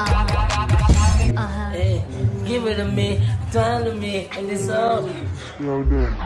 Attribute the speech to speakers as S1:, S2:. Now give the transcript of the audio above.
S1: Uh-huh.
S2: Hey, give it to me, turn to me, and it's all.
S3: Slow down.